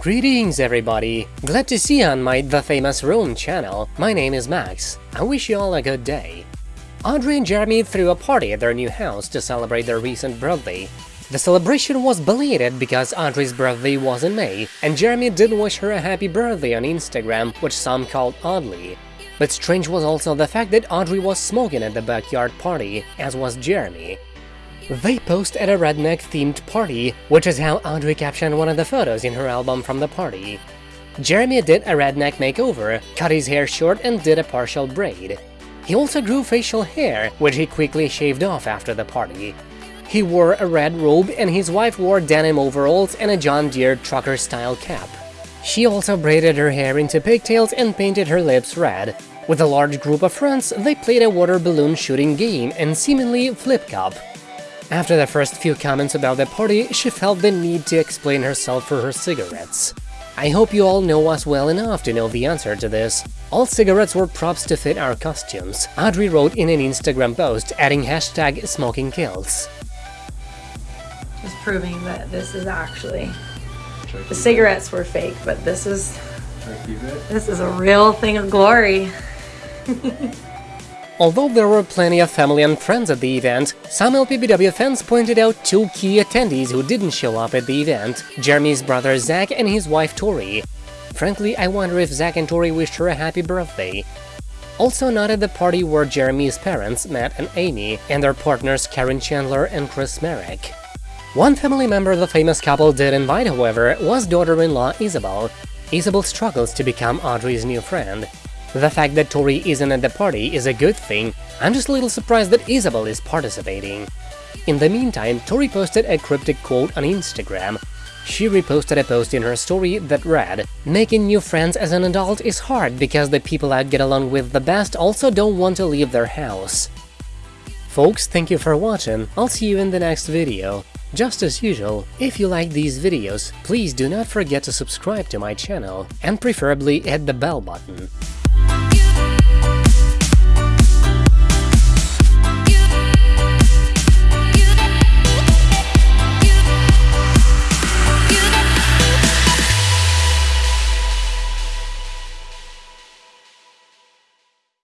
Greetings everybody! Glad to see you on my The Famous Rome channel. My name is Max. I wish you all a good day. Audrey and Jeremy threw a party at their new house to celebrate their recent birthday. The celebration was belated because Audrey's birthday was in May, and Jeremy did wish her a happy birthday on Instagram, which some called oddly. But strange was also the fact that Audrey was smoking at the backyard party, as was Jeremy. They posed at a redneck-themed party, which is how Audrey captioned one of the photos in her album from the party. Jeremy did a redneck makeover, cut his hair short and did a partial braid. He also grew facial hair, which he quickly shaved off after the party. He wore a red robe and his wife wore denim overalls and a John Deere trucker-style cap. She also braided her hair into pigtails and painted her lips red. With a large group of friends, they played a water balloon shooting game and seemingly flip cup. After the first few comments about the party, she felt the need to explain herself for her cigarettes. I hope you all know us well enough to know the answer to this. All cigarettes were props to fit our costumes, Audrey wrote in an Instagram post, adding hashtag smoking kills. Just proving that this is actually the cigarettes were fake, but this is this is a real thing of glory. Although there were plenty of family and friends at the event, some LPBW fans pointed out two key attendees who didn't show up at the event, Jeremy's brother Zach and his wife Tori. Frankly, I wonder if Zach and Tori wished her a happy birthday. Also not at the party were Jeremy's parents, Matt and Amy, and their partners Caryn Chandler and Chris Marek. One family member the famous couple did invite, however, was daughter-in-law Isabel. Isabel struggles to become Audrey's new friend. The fact that Tori isn't at the party is a good thing, I'm just a little surprised that Isabel is participating. In the meantime, Tori posted a cryptic quote on Instagram. She reposted a post in her story that read, Making new friends as an adult is hard because the people I get along with the best also don't want to leave their house. Folks, thank you for watching, I'll see you in the next video. Just as usual, if you like these videos, please do not forget to subscribe to my channel and preferably hit the bell button.